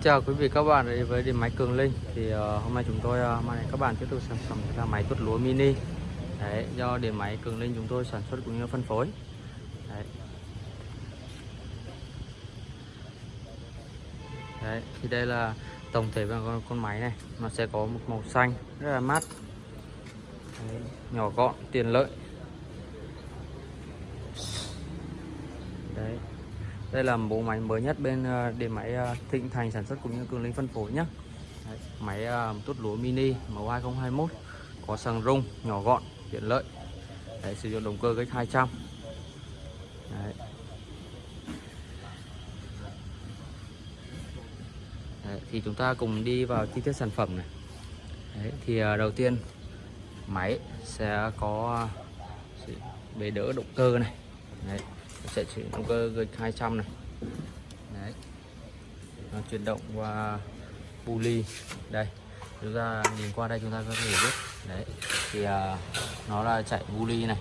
Xin chào quý vị các bạn. Đến với điện máy Cường Linh thì uh, hôm nay chúng tôi uh, mang đến các bạn tiếp tục sản phẩm là máy tuốt lúa mini. Đấy, do điện máy Cường Linh chúng tôi sản xuất cũng như phân phối. Đấy. Đấy, thì đây là tổng thể của con, con máy này. Nó sẽ có một màu xanh rất là mát. Đấy, nhỏ gọn tiện lợi Đấy đây là bộ máy mới nhất bên ờ, điện máy ờ, Thịnh Thành sản xuất cũng như Cường Linh phân phối nhé Đấy, máy ờ, tốt lúa mini màu 2021 có sàng rung nhỏ gọn tiện lợi. Đấy, sử dụng động cơ kích 200 Đấy. Đấy, thì chúng ta cùng đi vào chi tiết sản phẩm này. Đấy, thì đầu tiên máy sẽ có bề đỡ động cơ này. Đấy sẽ sử động cơ gạch 200 này. Đấy. Nó chuyển động qua pulley. Đây chúng ta nhìn qua đây chúng ta có thể biết. Đấy thì à, nó là chạy pulley này.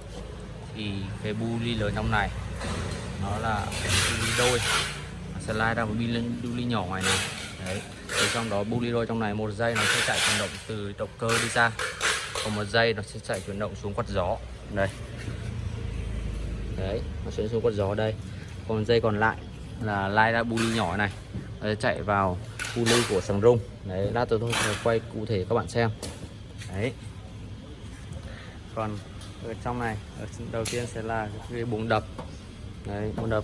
Thì cái pulley lớn trong này nó là pulley đôi. Nó sẽ lai ra một pulley nhỏ ngoài này. Đấy thì trong đó pulley đôi trong này một giây nó sẽ chạy chuyển động từ động cơ đi ra. Còn một giây nó sẽ chạy chuyển động xuống quạt gió. Đây đấy nó sẽ xuống quạt gió đây. Còn dây còn lại là lai ra buli nhỏ này. Nó sẽ chạy vào buli của sừng rung. Đấy lát tôi sẽ quay cụ thể các bạn xem. Đấy. Còn ở trong này ở đầu tiên sẽ là cái bụng đập. Đấy bụng đập.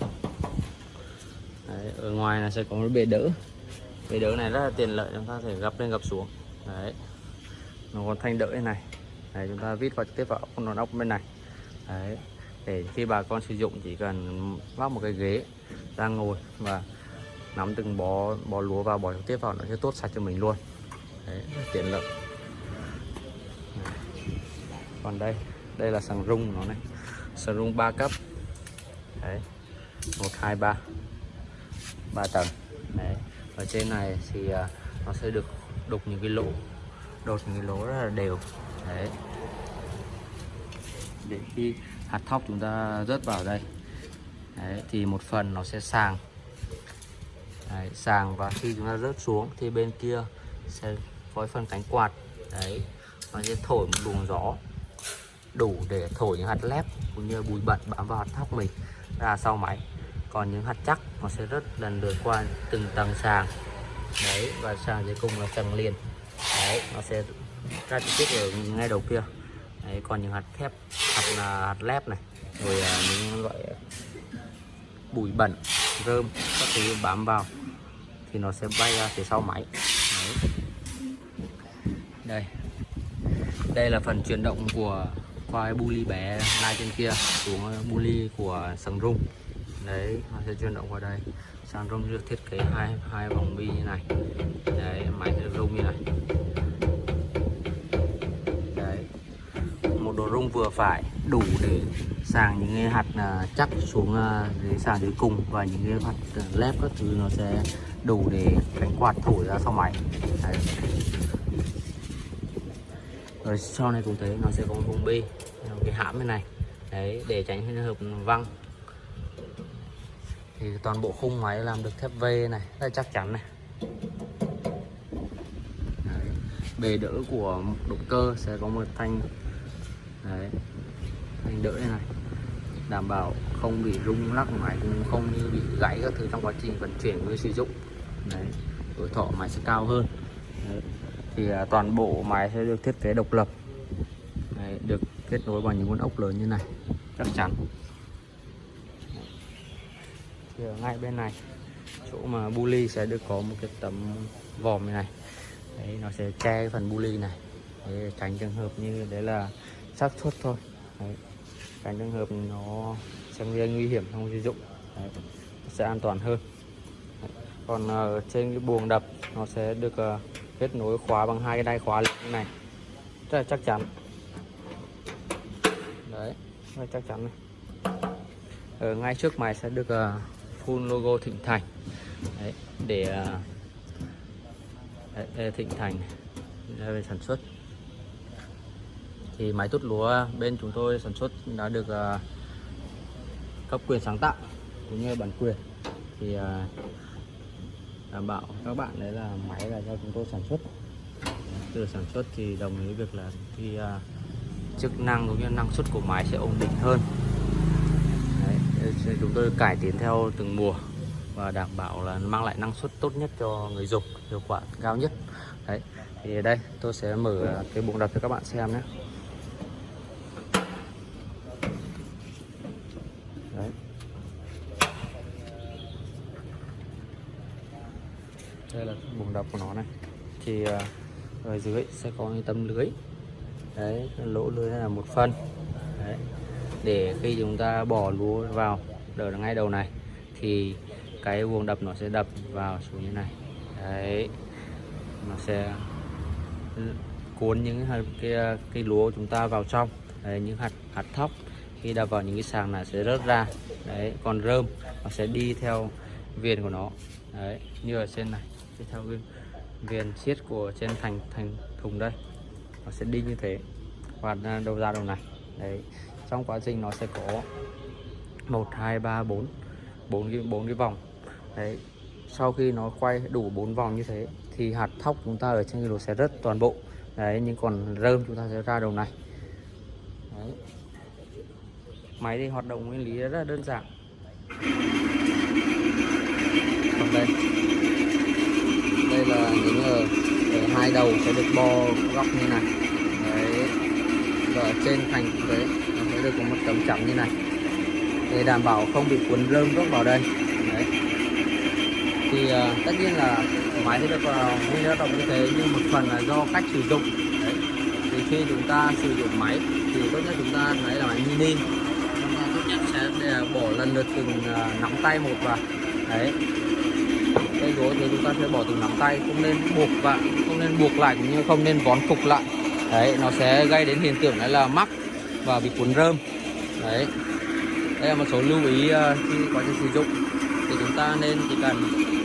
Đấy, ở ngoài là sẽ có một bề đỡ. Bề đỡ này rất là tiện lợi chúng ta thể gập lên gập xuống. Đấy. Nó còn thanh đỡ này. Đấy, chúng ta vít vào tiếp vào con ốc bên này. Đấy để khi bà con sử dụng chỉ cần vác một cái ghế ra ngồi và nắm từng bó bó lúa vào bỏ trực tiếp vào nó sẽ tốt sạch cho mình luôn Đấy, tiện lợi còn đây đây là sàng rung nó này sàng rung 3 cấp Đấy. 1 2 3 3 tầng Đấy. ở trên này thì à, nó sẽ được đục những cái lỗ đột những cái lỗ rất là đều Đấy. để khi hạt thóc chúng ta rớt vào đây. Đấy, thì một phần nó sẽ sàng. Đấy, sàng và khi chúng ta rớt xuống thì bên kia sẽ có phần cánh quạt. Đấy nó sẽ thổi một luồng gió đủ để thổi những hạt lép cũng như bụi bẩn bám vào hạt thóc mình ra sau máy. Còn những hạt chắc nó sẽ rất lần lượt qua từng tầng sàng. Đấy và sàng cuối cùng là tầng liền. Đấy nó sẽ ra trực tiếp ở ngay đầu kia đấy còn những hạt thép hạt là hạt lép này rồi à, những loại bụi bẩn rơm các thứ bám vào thì nó sẽ bay ra phía sau máy. Đấy. đây. Đây là phần chuyển động của quai buli bé lai trên kia xuống buli của sừng rung. Đấy nó sẽ chuyển động qua đây. Sang rung được thiết kế hai hai vòng bi như này. Đấy máy sẽ rung như này. Vuông vừa phải đủ để sàng những cái hạt à, chắc xuống à, dưới sàng dưới cùng và những cái hạt à, lép các thứ nó sẽ đủ để cánh quạt thổi ra sau máy Đấy. rồi sau này cũng thấy nó sẽ có một vùng bi cái hãm bên này đấy, để tránh trường hợp văng thì toàn bộ khung máy làm được thép V này, rất chắc chắn này đấy. bề đỡ của động cơ sẽ có một thanh đấy. Anh đỡ đây này. Đảm bảo không bị rung lắc máy cũng không như bị gãy các thứ trong quá trình vận chuyển với sử dụng. Đấy. Tuổi thọ máy sẽ cao hơn. Đấy. thì à, toàn bộ máy sẽ được thiết kế độc lập. Đấy, được kết nối bằng những con ốc lớn như này. Chắc chắn. Thì ở ngay bên này chỗ mà buli sẽ được có một cái tấm vòm như này. Đấy nó sẽ che phần buli này. Để tránh trường hợp như đấy là xác suất thôi. Đấy. tránh trường hợp nó sẽ gây nguy hiểm trong sử dụng. Đấy. sẽ an toàn hơn. Đấy. còn ở trên cái buồng đập nó sẽ được uh, kết nối khóa bằng hai cái đai khóa như này. Rất là chắc chắn. Đấy rất là chắc chắn này. Ở ngay trước máy sẽ được uh, full logo Thịnh Thành. Đấy, để uh, Thịnh Thành ra về sản xuất thì máy tút lúa bên chúng tôi sản xuất đã được uh, cấp quyền sáng tạo cũng như bản quyền. Thì uh, đảm bảo các bạn đấy là máy là do chúng tôi sản xuất. Từ sản xuất thì đồng ý việc là khi uh, chức năng cũng như năng suất của máy sẽ ổn định hơn. Đấy, chúng tôi cải tiến theo từng mùa và đảm bảo là mang lại năng suất tốt nhất cho người dùng hiệu quả cao nhất. Đấy thì đây tôi sẽ mở cái buồng đập cho các bạn xem nhé đấy đây là buồng đập của nó này. Thì à, ở dưới sẽ có cái tấm lưới. Đấy lỗ lưới là một phân đấy để khi chúng ta bỏ lúa vào đỡ ngay đầu này thì cái buồng đập nó sẽ đập vào xuống như này. Đấy nó sẽ cuốn những hạt cái à, cái lúa chúng ta vào trong. Đấy, những hạt hạt thóc khi đập vào những cái sàng này sẽ rớt ra. Đấy còn rơm nó sẽ đi theo viền của nó. Đấy như ở trên này đi theo viên viền siết của trên thành thành thùng đây, nó sẽ đi như thế. Và đầu ra đầu này. Đấy, trong quá trình nó sẽ có một, hai, ba, bốn bốn cái bốn cái vòng. Đấy, sau khi nó quay đủ bốn vòng như thế, thì hạt thóc chúng ta ở trên cái lỗ sẽ rớt toàn bộ. Đấy, nhưng còn rơm chúng ta sẽ ra đầu này. Đấy. máy thì hoạt động nguyên lý rất là đơn giản còn đây đây là những ở, ở hai đầu sẽ được bo góc như này. Đấy. Và ở trên thành đấy nó sẽ được có một tấm chắn như này. Để đảm bảo không bị cuốn rơm rớt vào đây. Đấy. Thì uh, tất nhiên là máy sẽ được ờ, nguyên uh, động như thế nhưng một phần là do cách sử dụng. Đấy. Thì khi chúng ta sử dụng máy thì tốt nhất chúng ta lấy là máy mini. Chúng ta tốt nhất sẽ để bỏ lần lượt từng uh, nắm tay một vào. Đấy. Cây gối thì chúng ta sẽ bỏ từng nắm tay không nên buộc vào nên buộc lại cũng như không nên vón cục lại. Đấy, nó sẽ gây đến hiện tượng đấy là mắc và bị cuốn rơm. Đấy. Đây là một số lưu ý ờ, khi quá trình sử dụng. Thì chúng ta nên chỉ cần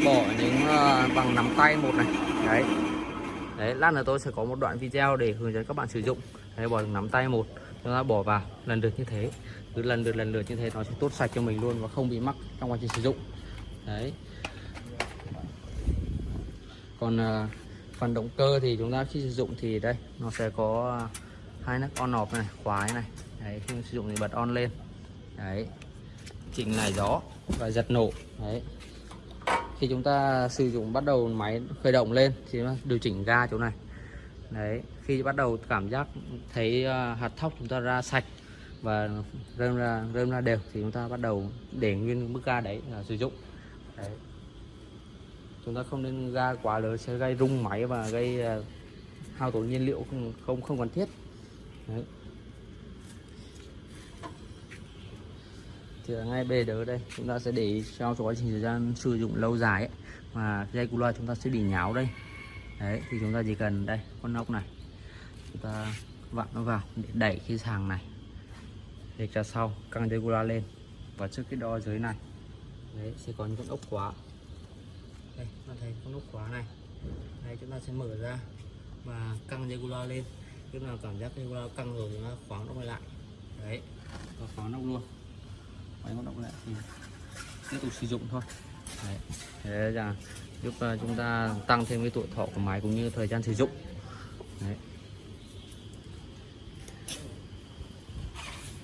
bỏ những ờ, bằng nắm tay một này. Đấy. Đấy, lát nữa tôi sẽ có một đoạn video để hướng dẫn các bạn sử dụng. Đấy, bỏ nắm tay một, chúng ta bỏ vào. Lần lượt như thế. Cứ lần lượt lần lượt như thế, nó sẽ tốt sạch cho mình luôn và không bị mắc trong quá trình sử dụng. Đấy. Còn ờ, phần động cơ thì chúng ta khi sử dụng thì đây, nó sẽ có à, hai nắp on off này khóa này. Đấy, khi sử dụng thì bật on lên. Đấy, chỉnh này gió và giật nổ. Đấy. Khi chúng ta sử dụng, bắt đầu máy khởi động lên thì điều chỉnh ga chỗ này. Đấy, khi bắt đầu cảm giác thấy à, hạt thóc chúng ta ra sạch và rơm ra rơm ra đều thì chúng ta bắt đầu để nguyên mức ga đấy là sử dụng. Đấy chúng ta không nên ga quá lớn sẽ gây rung máy và gây à, hao tổn nhiên liệu không không không cần thiết. Đấy. thì ở ngay bề đỡ đây chúng ta sẽ để cho quá trình thời gian sử dụng lâu dài ấy, mà dây cu loa chúng ta sẽ bị nháo đây. Đấy thì chúng ta chỉ cần đây con ốc này chúng ta vặn nó vào để đẩy cái sàng này để cho sau căng dây cu loa lên. Và trước cái đo dưới này đấy sẽ có những con ốc khóa đây ta thấy con nút khóa này. Đây, chúng ta sẽ mở ra và căng dây lên. Lúc nào cảm giác dây căng rồi thì nó khóa nó lại. Đấy và khóa nó luôn. Máy hoạt động lại thì tiếp tục sử dụng thôi. Đấy. thế là giúp à, chúng ta tăng thêm cái tuổi thọ của máy cũng như thời gian sử dụng. Đấy.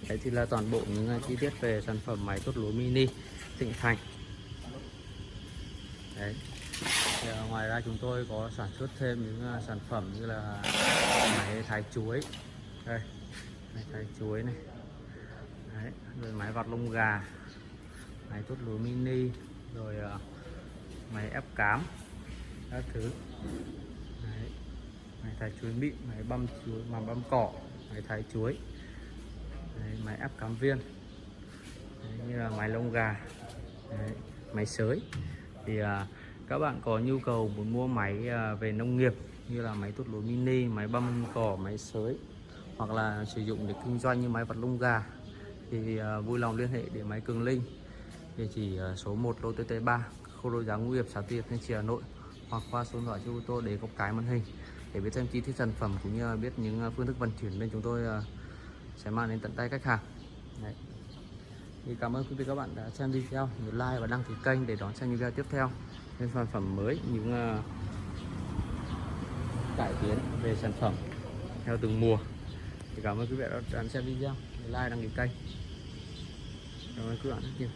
Đấy thì là toàn bộ những à, chi tiết về sản phẩm máy tốt lúa mini, Thịnh Thành. Đấy. Thì, ờ, ngoài ra chúng tôi có sản xuất thêm những ờ, sản phẩm như là máy thái chuối. Đây máy thái chuối này. Đấy, rồi máy vặt lông gà máy tốt lúa mini rồi uh, máy ép cám các thứ. Đấy, máy thái chuối mịn máy băm chuối mà băm cỏ máy thái chuối. Đấy, máy ép cám viên. Đấy, như là máy lông gà. Đấy, máy sới thì à, các bạn có nhu cầu muốn mua máy à, về nông nghiệp như là máy tốt lúa mini máy băm cỏ máy sới hoặc là sử dụng để kinh doanh như máy vật lông gà thì à, vui lòng liên hệ để máy Cường Linh địa chỉ à, số 1 lô TT3 khu đô giá ngũ hiệp xã Tiệp Thanh Trì Hà Nội hoặc qua số điện thoại cho ô tô để có cái màn hình để biết thêm chi tiết sản phẩm cũng như biết những à, phương thức vận chuyển bên chúng tôi à, sẽ mang đến tận tay khách hàng Đấy thì cảm ơn quý vị các bạn đã xem video. Nhớ like và đăng ký kênh để đón xem những video tiếp theo. Những sản phẩm mới những uh, cải tiến về sản phẩm theo từng mùa. Thì cảm ơn quý vị đã đón xem video. Nhớ like đăng ký kênh. Cảm ơn quý bạn rất nhiều.